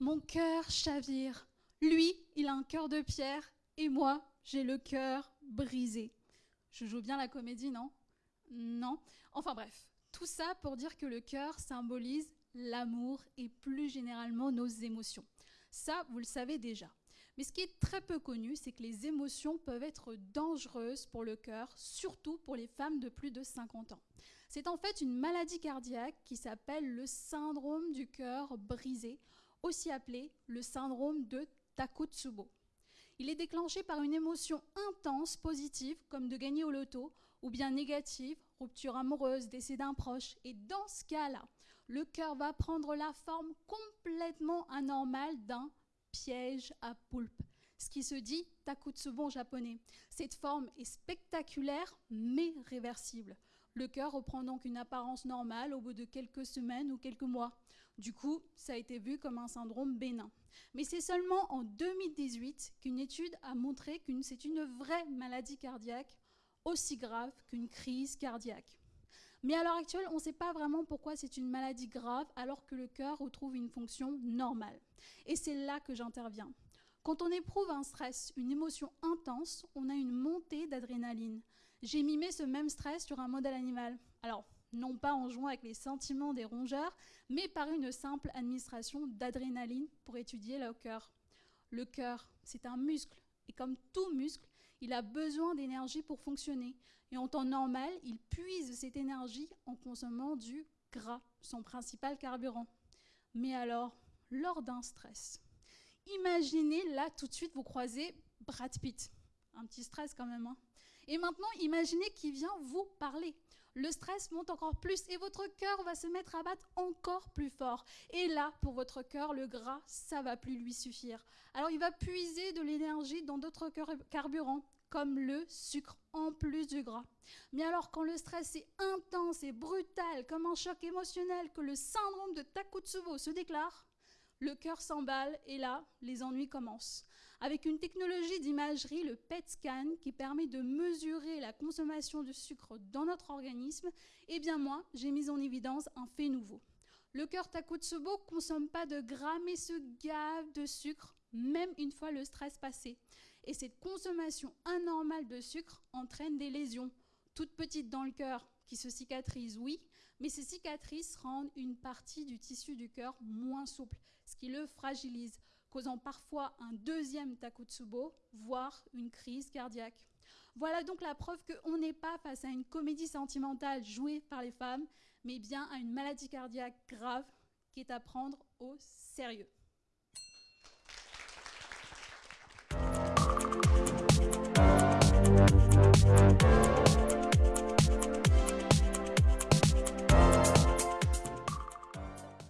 Mon cœur chavire. Lui, il a un cœur de pierre et moi, j'ai le cœur brisé. Je joue bien la comédie, non? Non. Enfin bref, tout ça pour dire que le cœur symbolise l'amour et plus généralement nos émotions. Ça, vous le savez déjà. Mais ce qui est très peu connu, c'est que les émotions peuvent être dangereuses pour le cœur, surtout pour les femmes de plus de 50 ans. C'est en fait une maladie cardiaque qui s'appelle le syndrome du cœur brisé, aussi appelé le syndrome de Takotsubo. Il est déclenché par une émotion intense positive, comme de gagner au loto, ou bien négative, rupture amoureuse, décès d'un proche. Et dans ce cas-là, le cœur va prendre la forme complètement anormale d'un piège à poulpe. Ce qui se dit Takotsubo en japonais. Cette forme est spectaculaire mais réversible. Le cœur reprend donc une apparence normale au bout de quelques semaines ou quelques mois. Du coup, ça a été vu comme un syndrome bénin. Mais c'est seulement en 2018 qu'une étude a montré que c'est une vraie maladie cardiaque aussi grave qu'une crise cardiaque. Mais à l'heure actuelle, on ne sait pas vraiment pourquoi c'est une maladie grave alors que le cœur retrouve une fonction normale. Et c'est là que j'interviens. Quand on éprouve un stress, une émotion intense, on a une montée d'adrénaline. J'ai mimé ce même stress sur un modèle animal. Alors, non pas en jouant avec les sentiments des rongeurs, mais par une simple administration d'adrénaline pour étudier le cœur. Le cœur, c'est un muscle, et comme tout muscle, il a besoin d'énergie pour fonctionner. Et en temps normal, il puise cette énergie en consommant du gras, son principal carburant. Mais alors, lors d'un stress, imaginez là tout de suite vous croisez Brad Pitt. Un petit stress quand même. Hein et maintenant, imaginez qu'il vient vous parler. Le stress monte encore plus et votre cœur va se mettre à battre encore plus fort. Et là, pour votre cœur, le gras, ça va plus lui suffire. Alors il va puiser de l'énergie dans d'autres carburants, comme le sucre en plus du gras. Mais alors quand le stress est intense et brutal, comme un choc émotionnel, que le syndrome de Takotsubo se déclare, le cœur s'emballe et là, les ennuis commencent. Avec une technologie d'imagerie, le PET scan, qui permet de mesurer la consommation de sucre dans notre organisme, eh bien moi, j'ai mis en évidence un fait nouveau. Le cœur Takotsubo consomme pas de gras, mais se gave de sucre, même une fois le stress passé. Et cette consommation anormale de sucre entraîne des lésions, toutes petites dans le cœur, qui se cicatrisent, oui, mais ces cicatrices rendent une partie du tissu du cœur moins souple, ce qui le fragilise, causant parfois un deuxième Takotsubo, voire une crise cardiaque. Voilà donc la preuve qu'on n'est pas face à une comédie sentimentale jouée par les femmes, mais bien à une maladie cardiaque grave qui est à prendre au sérieux.